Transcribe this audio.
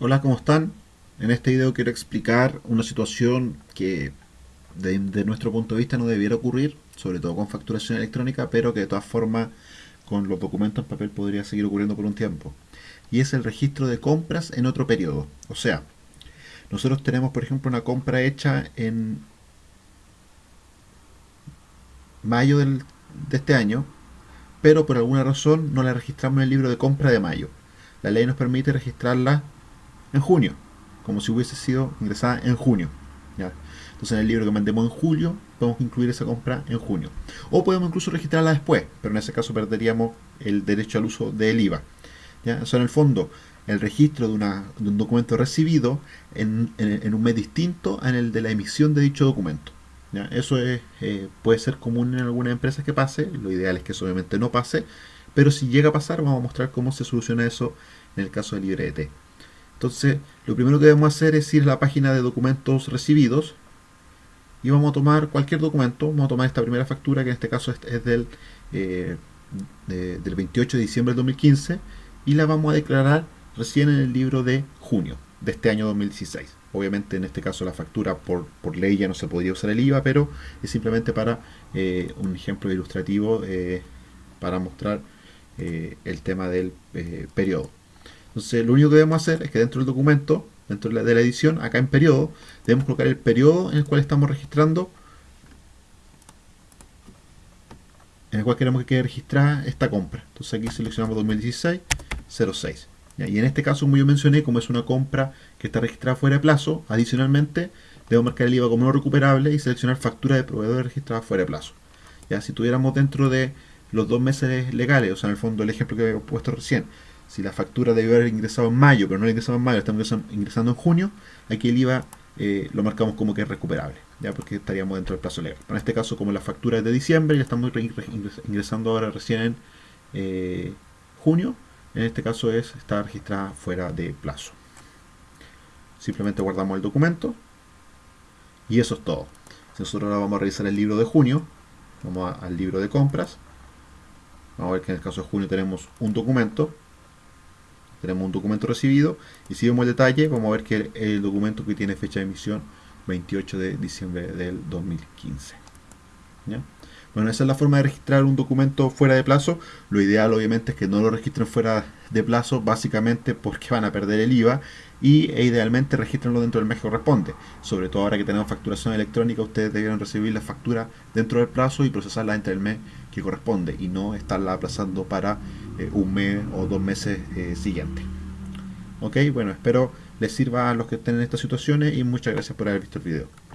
Hola, ¿cómo están? En este video quiero explicar una situación que de, nuestro punto de vista no debiera ocurrir, sobre todo con facturación electrónica, pero que de todas formas con los documentos en papel podría seguir ocurriendo por un tiempo. Y es el registro de compras en otro periodo. O sea, nosotros tenemos por ejemplo una compra hecha en mayo del, de este año, pero por alguna razón no la registramos en el libro de compra de mayo. La ley nos permite registrarla en junio, como si hubiese sido ingresada en junio. ¿ya? Entonces en el libro que mandemos en julio, podemos incluir esa compra en junio. O podemos incluso registrarla después, pero en ese caso perderíamos el derecho al uso del IVA. ¿ya? O en el fondo, el registro de, una, de un documento recibido en, un mes distinto en el de la emisión de dicho documento. Eso es, eh, puede ser común en algunas empresas que pase, lo ideal es que eso obviamente no pase, pero si llega a pasar vamos a mostrar cómo se soluciona eso en el caso de LibreT. Entonces, lo primero que debemos hacer es ir a la página de documentos recibidos y vamos a tomar cualquier documento. Vamos a tomar esta primera factura, que en este caso es, del, eh, de, del 28 de diciembre del 2015, y la vamos a declarar recién en el libro de junio de este año 2016. Obviamente en este caso la factura por, por ley ya no se podría usar el IVA, pero es simplemente para eh, un ejemplo ilustrativo eh, para mostrar el tema del periodo. Entonces lo único que debemos hacer es que dentro del documento, dentro de la edición, acá en periodo, debemos colocar el periodo en el cual estamos registrando, en el cual queremos que quede registrada esta compra. Entonces aquí seleccionamos 2016 06. Y en este caso, como yo mencioné, como es una compra que está registrada fuera de plazo, adicionalmente debo marcar el IVA como no recuperable y seleccionar factura de proveedor registrada fuera de plazo. Ya si tuviéramos dentro de los dos meses legales, o sea, en el fondo el ejemplo que he puesto recién, si la factura debió haber ingresado en mayo, pero no la ingresado en mayo, estamos ingresando en junio, aquí el IVA eh, lo marcamos como que es recuperable, ya porque estaríamos dentro del plazo legal. En este caso, como la factura es de diciembre y estamos ingresando ahora recién en eh, junio, en este caso es está registrada fuera de plazo. Simplemente guardamos el documento y eso es todo. Si nosotros ahora vamos a revisar el libro de junio, vamos al libro de compras, vamos a ver que en el caso de junio tenemos un documento tenemos un documento recibido y si vemos el detalle. Vamos a ver que el documento que tiene fecha de emisión 28 de diciembre del 2015 Bueno esa es la forma de registrar un documento fuera de plazo lo ideal obviamente es que no lo registren fuera de plazo básicamente porque van a perder el IVA y e idealmente registrenlo dentro del mes que corresponde sobre todo ahora que tenemos facturación electrónica ustedes debieron recibir la factura dentro del plazo y procesarla entre el mes que corresponde y no estarla aplazando para eh, un mes o dos meses eh, siguientes. Ok, bueno, espero les sirva a los que estén en estas situaciones y muchas gracias por haber visto el video.